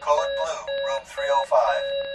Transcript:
Code Blue, Room 305.